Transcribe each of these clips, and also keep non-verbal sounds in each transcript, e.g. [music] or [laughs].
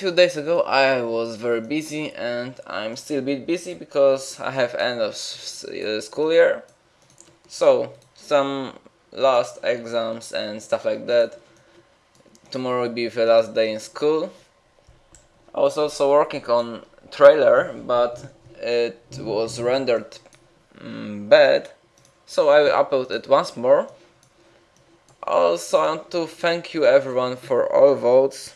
few days ago I was very busy and I'm still a bit busy because I have end of uh, school year. So, some last exams and stuff like that. Tomorrow will be the last day in school. I was also working on trailer, but it was rendered mm, bad, so I will upload it once more. Also, I want to thank you everyone for all votes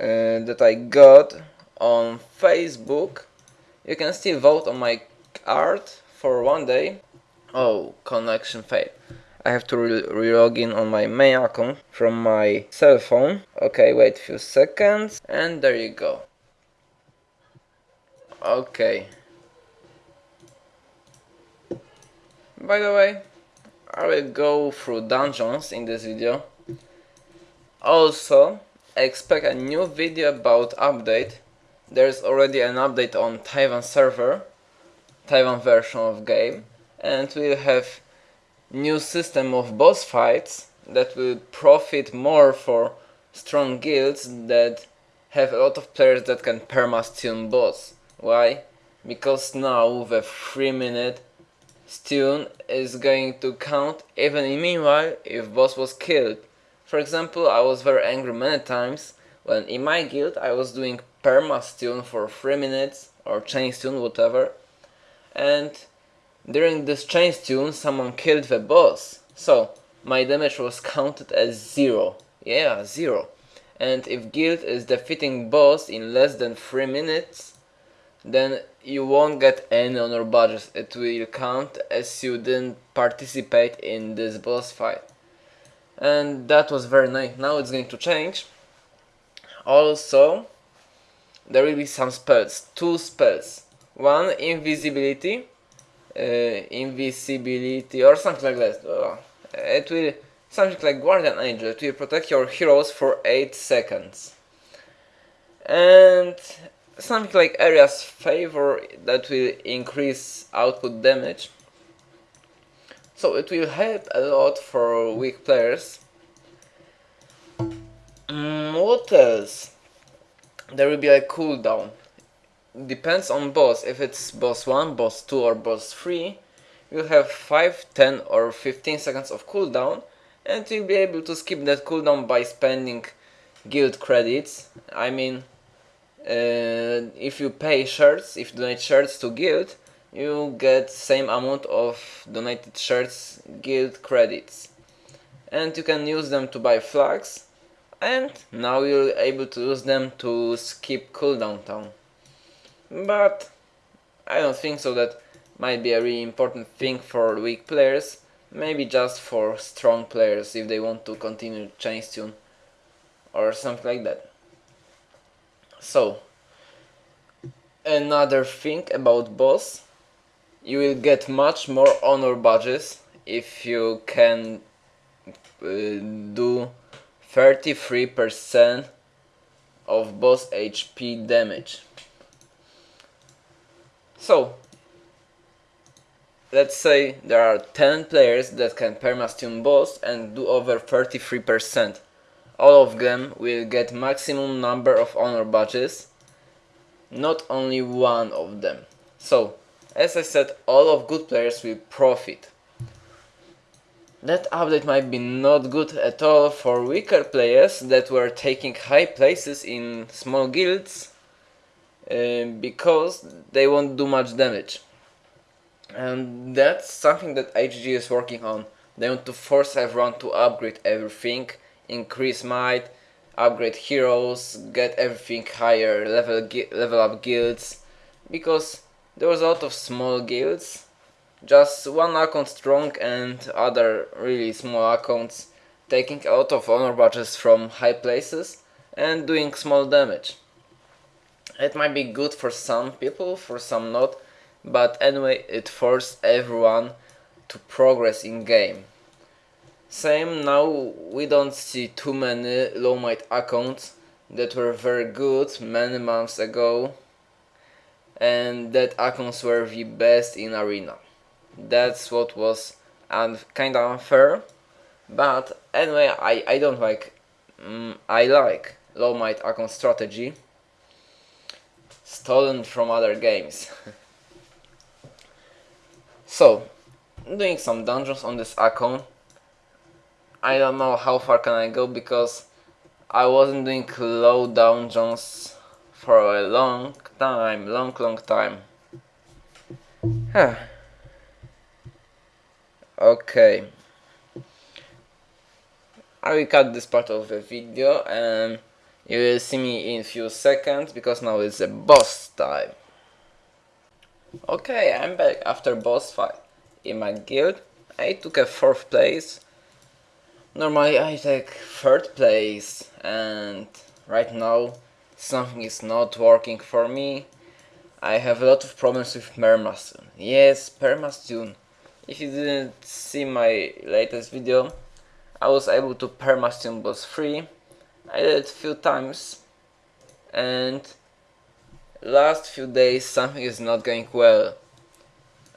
uh, that I got on Facebook. You can still vote on my art for one day. Oh, connection failed. I have to re-log in on my main account from my cell phone. Okay, wait a few seconds and there you go. Okay. By the way, I will go through dungeons in this video. Also, expect a new video about update. There's already an update on Taiwan server, Taiwan version of game, and we'll have new system of boss fights that will profit more for strong guilds that have a lot of players that can perma-stun boss. Why? Because now the 3 minute stun is going to count even meanwhile if boss was killed. For example, I was very angry many times when in my guild I was doing perma stun for 3 minutes or chain stun, whatever, and during this chain stun someone killed the boss. So my damage was counted as 0. Yeah, 0. And if guild is defeating boss in less than 3 minutes, then you won't get any honor badges. It will count as you didn't participate in this boss fight and that was very nice. Now it's going to change. Also there will be some spells two spells. One invisibility uh, invisibility or something like that. Oh, it will something like guardian angel it will protect your heroes for 8 seconds. And something like area's favor that will increase output damage so it will help a lot for weak players. Mm, what else? There will be a cooldown. Depends on boss. If it's boss 1, boss 2 or boss 3, you'll have 5, 10 or 15 seconds of cooldown and you'll be able to skip that cooldown by spending guild credits. I mean, uh, if you pay shirts, if you donate shirts to guild, you get same amount of donated shirts guild credits. And you can use them to buy flags and now you're able to use them to skip cooldown town. But I don't think so that might be a really important thing for weak players maybe just for strong players if they want to continue chain stun or something like that. So another thing about boss you will get much more honor badges if you can uh, do 33% of boss HP damage. So, let's say there are 10 players that can perma-stun boss and do over 33%. All of them will get maximum number of honor badges, not only one of them. So, as I said, all of good players will profit. That update might be not good at all for weaker players that were taking high places in small guilds uh, because they won't do much damage. And that's something that HG is working on. They want to force everyone to upgrade everything, increase might, upgrade heroes, get everything higher, level, level up guilds, because there was a lot of small guilds, just one account strong and other really small accounts taking a lot of honor badges from high places and doing small damage. It might be good for some people, for some not, but anyway it forced everyone to progress in game. Same now we don't see too many low might accounts that were very good many months ago and that accounts were the best in arena. That's what was and kind of unfair, but anyway, I, I don't like, mm, I like low might account strategy stolen from other games. [laughs] so, doing some dungeons on this account. I don't know how far can I go because I wasn't doing low dungeons for a long time, long long time. [sighs] okay. I will cut this part of the video and you will see me in few seconds because now it's a boss time. Okay, I'm back after boss fight. In my guild, I took a 4th place. Normally I take 3rd place and right now something is not working for me. I have a lot of problems with Permastun. Yes, Permastun. If you didn't see my latest video, I was able to Permastun boss free. I did it a few times and last few days something is not going well.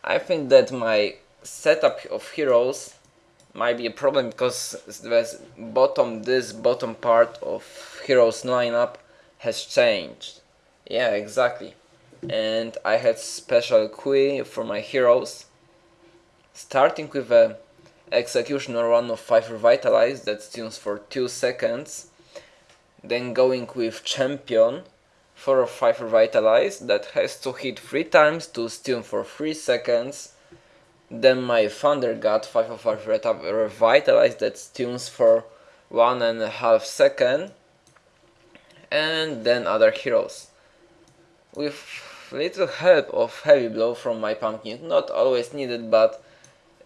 I think that my setup of heroes might be a problem because this bottom this bottom part of heroes lineup has changed. Yeah, exactly. And I had special queue for my heroes starting with a executioner run of 5 revitalize that tunes for 2 seconds then going with champion 4 or 5 revitalize that has to hit 3 times to stun for 3 seconds then my thunder god 5 of 5 revitalize that stuns for one and a half second and then other heroes with little help of heavy blow from my pumpkin not always needed but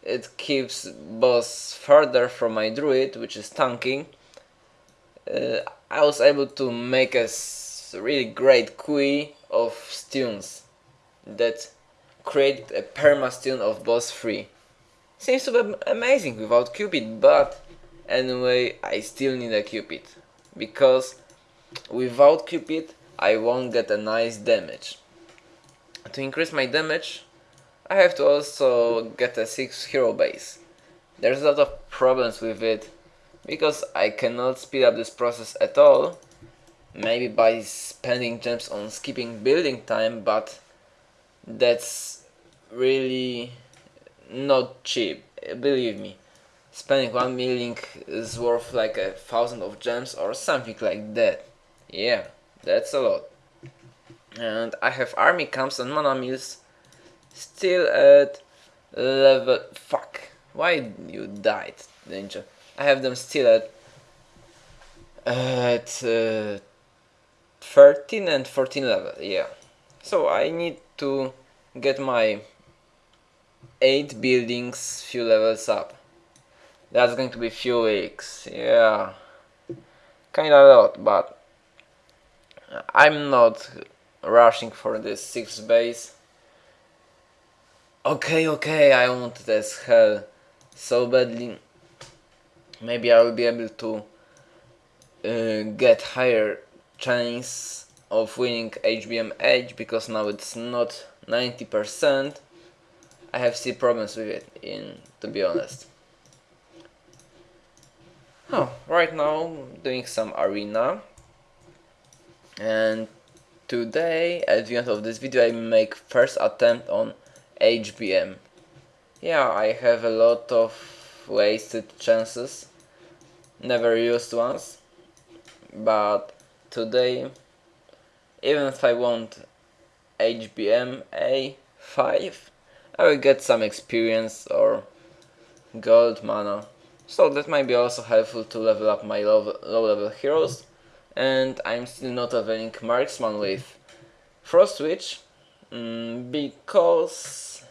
it keeps boss further from my druid which is tanking uh, I was able to make a really great queue of stuns that create a perma stun of boss 3. Seems to be amazing without Cupid, but anyway, I still need a Cupid. Because without Cupid, I won't get a nice damage. To increase my damage, I have to also get a 6 hero base. There's a lot of problems with it because I cannot speed up this process at all maybe by spending gems on skipping building time but that's really not cheap believe me spending one million is worth like a thousand of gems or something like that yeah that's a lot and I have army camps and mana mills still at level fuck why you died ninja I have them still at at uh, 13 and 14 level, yeah. So I need to get my 8 buildings few levels up. That's going to be few weeks, yeah. Kinda a lot, but I'm not rushing for this 6th base. Okay, okay, I want this hell so badly maybe I will be able to uh, get higher chance of winning HBM H because now it's not 90%. I have seen problems with it, in to be honest. Oh, right now doing some arena and today at the end of this video I make first attempt on HBM. Yeah, I have a lot of wasted chances. Never used ones but today even if I want HBM A5 I will get some experience or gold mana. So that might be also helpful to level up my low, low level heroes and I'm still not leveling marksman with frost witch mm, because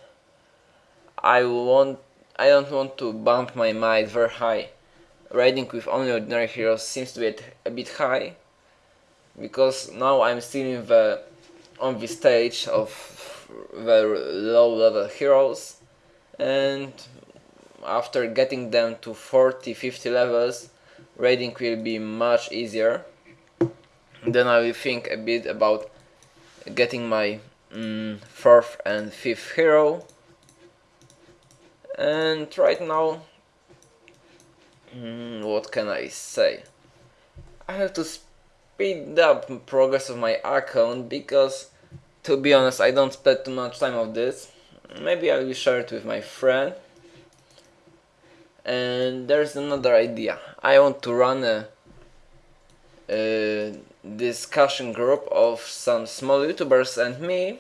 I want I don't want to bump my might very high. Raiding with only ordinary heroes seems to be a bit high because now I'm still in the on the stage of the low level heroes and after getting them to 40-50 levels raiding will be much easier then I will think a bit about getting my mm, fourth and fifth hero. And right now mm, what can I say? I have to speed up progress of my account because to be honest I don't spend too much time of this. Maybe I will share it with my friend. And there's another idea. I want to run a, a discussion group of some small youtubers and me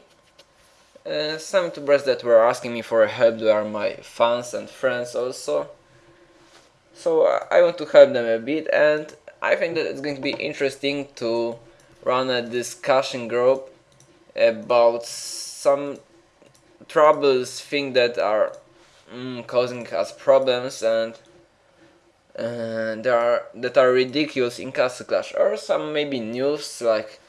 uh, some youtubers that were asking me for help. They are my fans and friends also. So I want to help them a bit and I think that it's going to be interesting to run a discussion group about some troubles things that are mm, causing us problems and there are that are ridiculous in Castle Clash or some maybe news like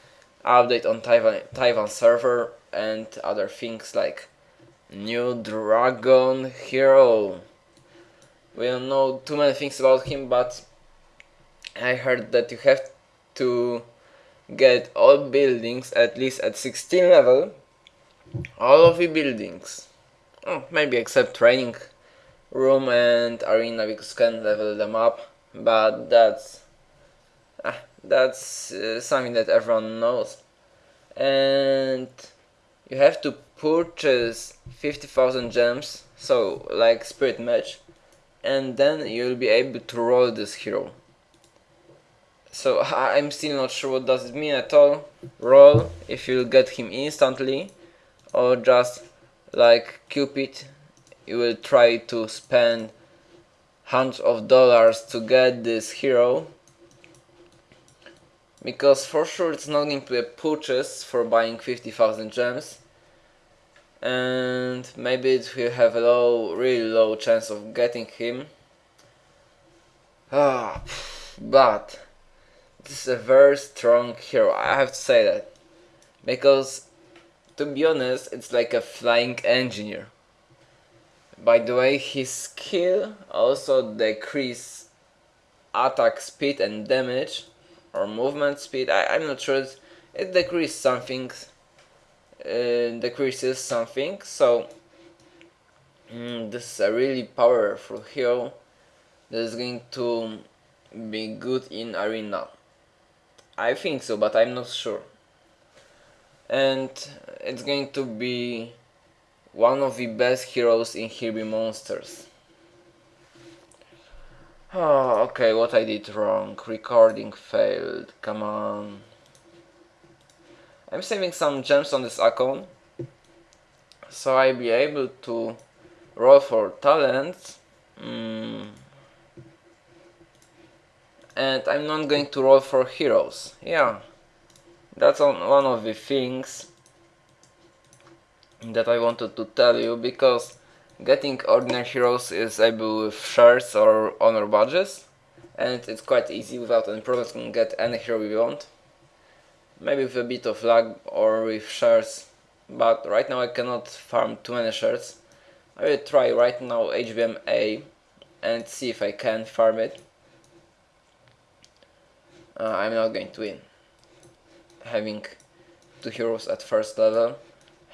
update on Taiwan Taiwan server and other things like new dragon hero. We don't know too many things about him but I heard that you have to get all buildings at least at 16 level. All of the buildings. Oh, maybe except training room and arena because can level them up but that's ah, that's uh, something that everyone knows. And you have to purchase 50,000 gems so like Spirit Mage and then you'll be able to roll this hero. So [laughs] I'm still not sure what does it mean at all. Roll if you'll get him instantly or just like Cupid you will try to spend hundreds of dollars to get this hero. Because for sure it's not going to be a purchase for buying 50,000 gems. And maybe it will have a low, really low chance of getting him. Ah, but this is a very strong hero, I have to say that. Because to be honest it's like a flying engineer by the way, his skill also decrease attack speed and damage or movement speed. I, I'm not sure. It, it decreases something. Uh, decreases something. So mm, this is a really powerful hero that is going to be good in arena. I think so, but I'm not sure. And it's going to be one of the best heroes in Here Be Monsters. Oh, okay, what I did wrong. Recording failed. Come on. I'm saving some gems on this account. So I'll be able to roll for talents. Mm. And I'm not going to roll for heroes. Yeah. That's on one of the things that I wanted to tell you because getting ordinary heroes is able with shares or honor badges and it's quite easy without any problems you can get any hero you want. Maybe with a bit of luck or with shares but right now I cannot farm too many shares I will try right now HBM A and see if I can farm it. Uh, I'm not going to win. Having two heroes at first level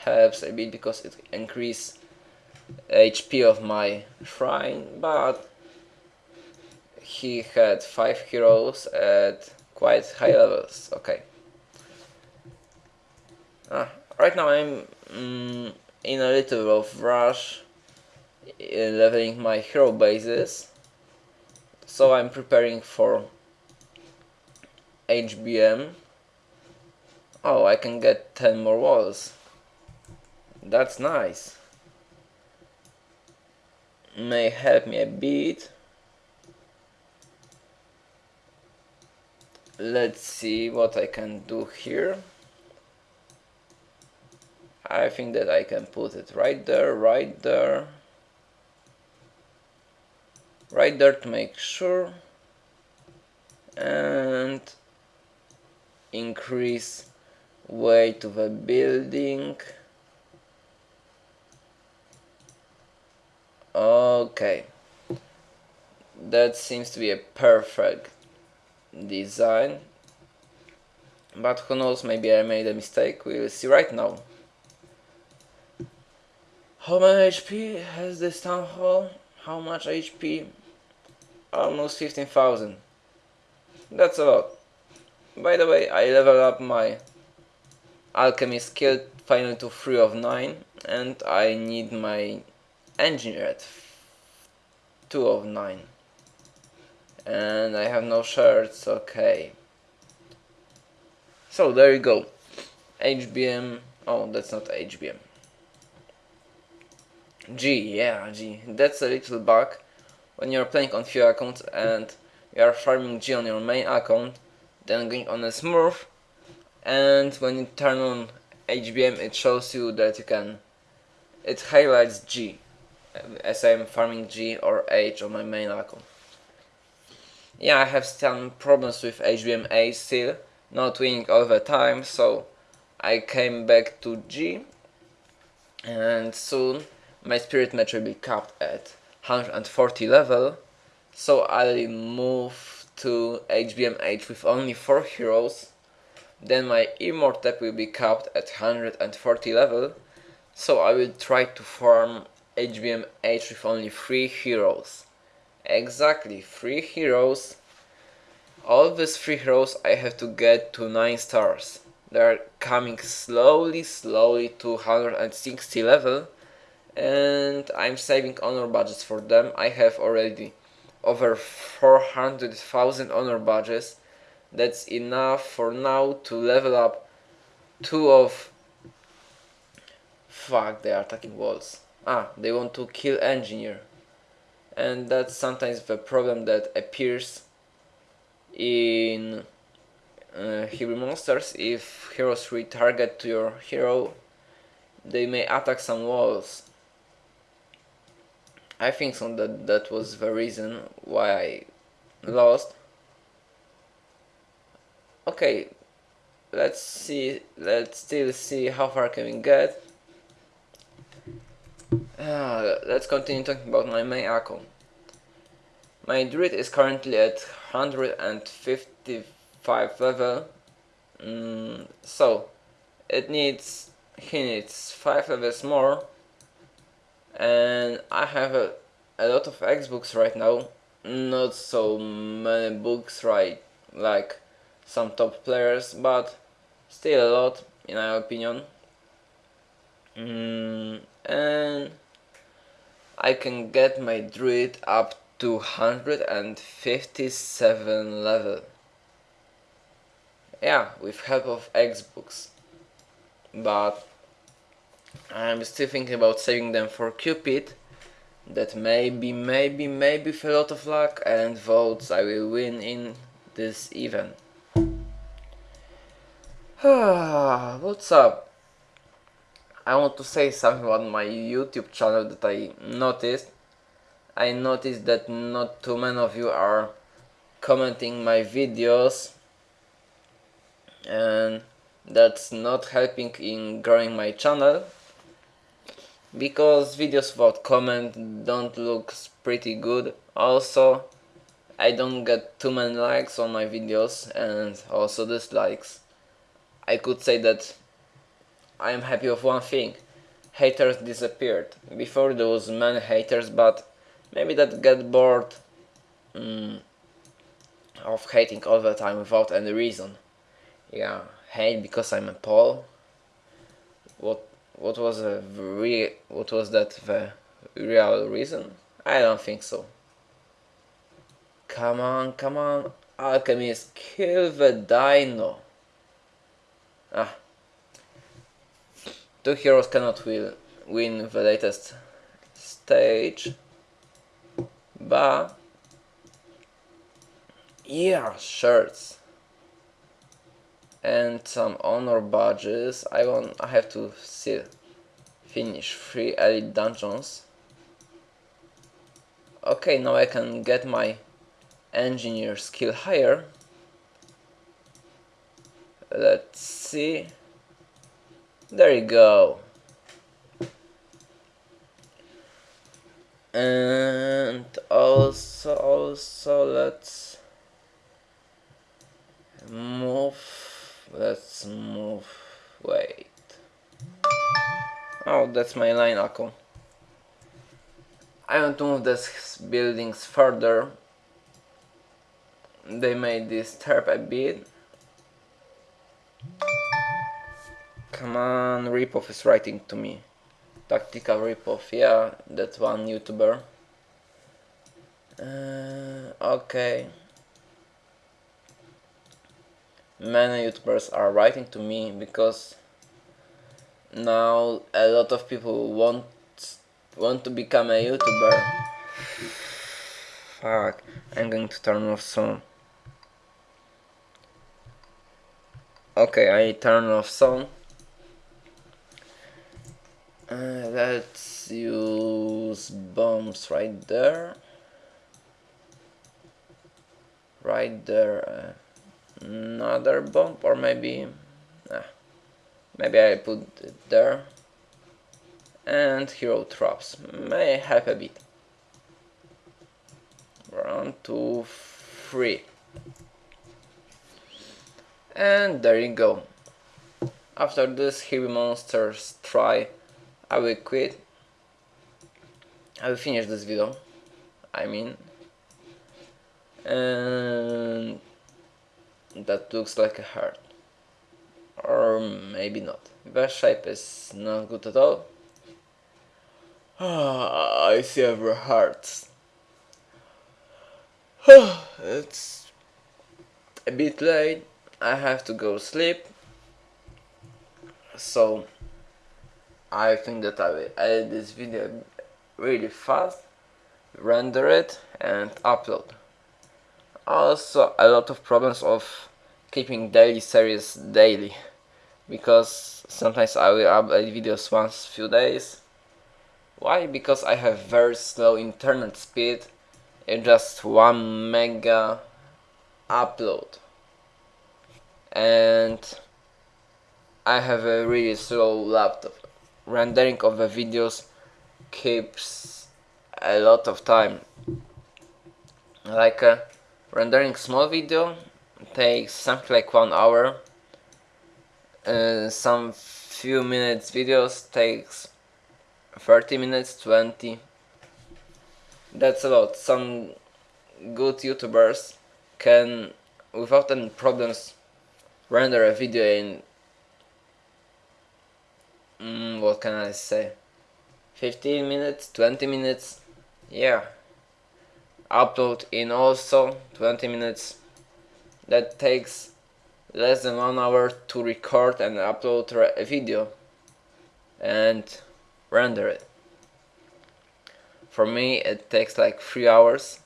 helps a bit because it increase HP of my shrine, but he had 5 heroes at quite high levels, okay. Ah, right now I'm mm, in a little of rush leveling my hero bases, so I'm preparing for HBM. Oh, I can get 10 more walls. That's nice. May help me a bit. Let's see what I can do here. I think that I can put it right there, right there. Right there to make sure. And increase weight of a building. Okay. That seems to be a perfect design. But who knows, maybe I made a mistake. We will see right now. How much HP has this town hall? How much HP? Almost 15,000. That's a lot. by the way, I level up my alchemy skill finally to 3 of 9 and I need my engineer at 2 of 9 and I have no shirts, okay. So there you go. HBM, oh that's not HBM G, yeah G, that's a little bug. When you're playing on few accounts and you are farming G on your main account then going on a smurf. And when you turn on HBM it shows you that you can it highlights G as I'm farming G or H on my main account. Yeah I have some problems with HBM still not winning all the time so I came back to G and soon my Spirit Mage will be capped at 140 level. So I'll move to HBMH with only 4 heroes. Then my Immortep will be capped at 140 level. So I will try to farm HBMH with only 3 heroes exactly 3 heroes all these 3 heroes I have to get to 9 stars they're coming slowly slowly to 160 level and I'm saving honor badges for them. I have already over 400,000 honor badges. That's enough for now to level up two of... Fuck, they are attacking walls. Ah, they want to kill engineer. And that's sometimes the problem that appears in uh, hero monsters. If heroes retarget to your hero, they may attack some walls I think so that that was the reason why I lost. Okay, let's see, let's still see how far can we get. Uh, let's continue talking about my main account. My druid is currently at 155 level, mm, so it needs, he needs 5 levels more. And I have a, a lot of Xbooks right now. Not so many books right like some top players but still a lot in my opinion. Mm, and I can get my druid up to 157 level yeah with help of Xbooks but I'm still thinking about saving them for Cupid that maybe, maybe, maybe with a lot of luck and votes I will win in this event. [sighs] What's up? I want to say something about my YouTube channel that I noticed. I noticed that not too many of you are commenting my videos. And that's not helping in growing my channel. Because videos without comment don't look pretty good. Also I don't get too many likes on my videos and also dislikes. I could say that I am happy with one thing haters disappeared before there was many haters but maybe that get bored mm, of hating all the time without any reason yeah hate because I'm a Pole what what was a real what was that the real reason? I don't think so. Come on, come on, alchemist, kill the dino. Ah. Two heroes cannot will, win the latest stage. But yeah, shirts and some honor badges. I want I have to still finish three elite dungeons. Okay, now I can get my engineer skill higher. Let's see. There you go. And also, also let's move let's move wait. Oh that's my line echo I want to move these buildings further. They may disturb a bit Come on, Ripoff is writing to me. Tactical Ripoff, yeah, that one YouTuber. Uh, okay. Many YouTubers are writing to me because now a lot of people want want to become a YouTuber. Fuck, I'm going to turn off soon. Okay, I turn off sound. Uh, let's use bombs right there. Right there. Uh, another bomb, or maybe. Nah, maybe I put it there. And hero traps may help a bit. One, two, three and there you go after this heavy monsters try I will quit. I will finish this video. I mean and that looks like a heart. Or maybe not. The shape is not good at all. [sighs] I see every heart. [sighs] It's a bit late. I have to go sleep. So I think that I will edit this video really fast render it and upload also a lot of problems of keeping daily series daily because sometimes I will upload videos once few days why? Because I have very slow internet speed in just 1 mega upload and I have a really slow laptop. Rendering of the videos keeps a lot of time. Like uh, rendering small video takes something like one hour. Uh, some few minutes videos takes 30 minutes, 20. That's a lot. Some good YouTubers can, without any problems, render a video in mm, what can I say? 15 minutes 20 minutes yeah. Upload in also 20 minutes. That takes less than one hour to record and upload a video and render it. For me it takes like three hours.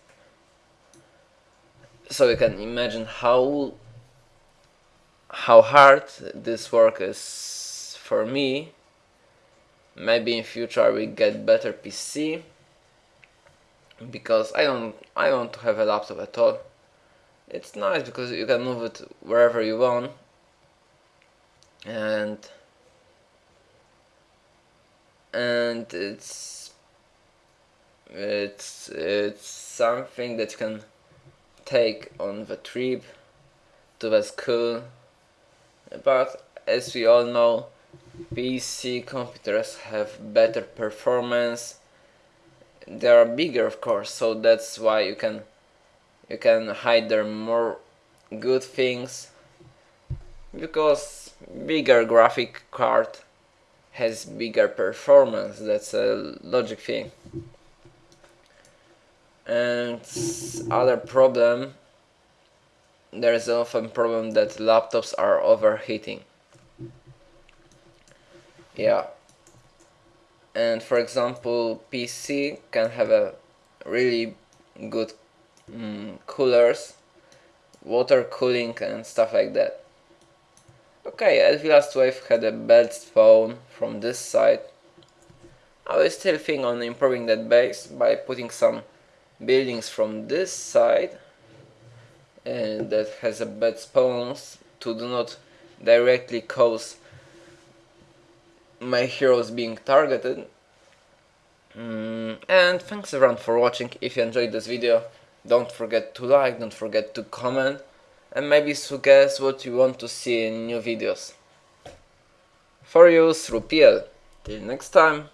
So you can imagine how how hard this work is for me maybe in future will get better PC because I don't I don't have a laptop at all. It's nice because you can move it wherever you want. And and it's it's it's something that you can take on the trip to the school. But as we all know PC computers have better performance. They are bigger of course so that's why you can you can hide their more good things. Because bigger graphic card has bigger performance that's a logic thing. And other problem there is often problem that laptops are overheating. Yeah. And for example, PC can have a really good mm, coolers, water cooling and stuff like that. Okay, Last Wave had a bad spawn from this side. I will still think on improving that base by putting some buildings from this side and that has a bad spawns to do not directly cause my heroes being targeted. Mm, and thanks everyone for watching. If you enjoyed this video don't forget to like don't forget to comment and maybe suggest what you want to see in new videos. For you through PL till next time